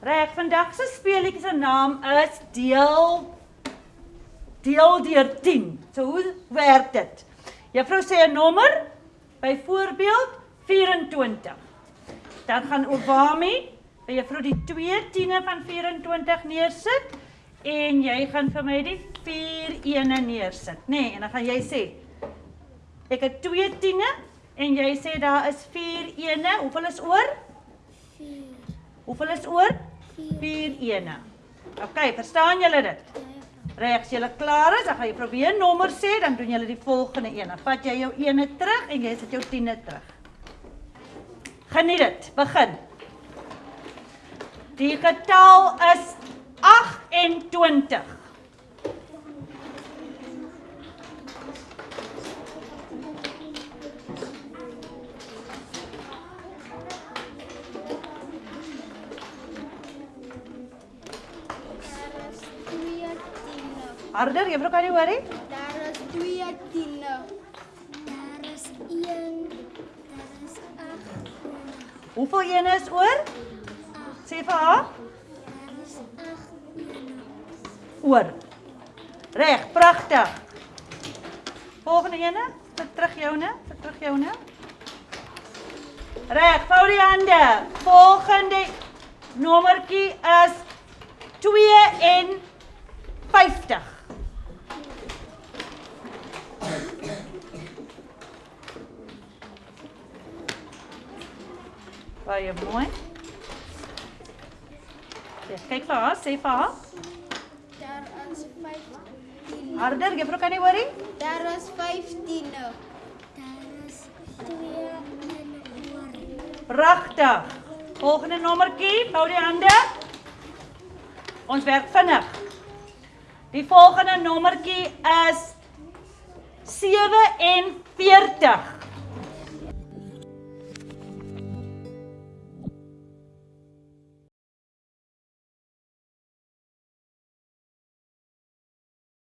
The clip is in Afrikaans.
Reg, vandag se speletjie se naam is deel deel deur 10. So hoe werk dit? Juffrou sê 'n nommer, byvoorbeeld 24. Dan gaan Obami by juffrou die 2 tiene van 24 neersit en jy gaan vir my die 4 ene neersit, nê? Nee, en dan gaan jy sê ek het 2 tiene en jy sê daar is 4 ene. Hoeveel is oor? 4. Hoeveel is oor? 4 ene. OK, verstaan julle dit? Reg, as julle klaar is, dan gaan jy probeer 'n nommer sê, dan doen julle die volgende een. Dan vat jy jou ene terug en jy sit jou tiene terug. Geniet dit. Begin. Die getal is 28. Harder, juffrou kan nie. Daar is 2 tiene. Daar is 1. Daar is 8. Hoeveel ene is oor? Sê vir haar. Daar is 8 ene. Oor. Reg, pragtig. Volgende ene, sit terug joune, sit terug joune. Reg, vou die hande. Volgende nommertjie is 2 en 50. Baie mooi. Ja, kyk vir haar, sê vir haar. Daar is 5 tiene. Harder, juffrou kan nie hoor nie. Daar is 5 tiene. Daar is 2 en oor. Pragtig. Volgende nommertjie, hou die hande. Ons werk vinnig. Die volgende nommertjie is 47.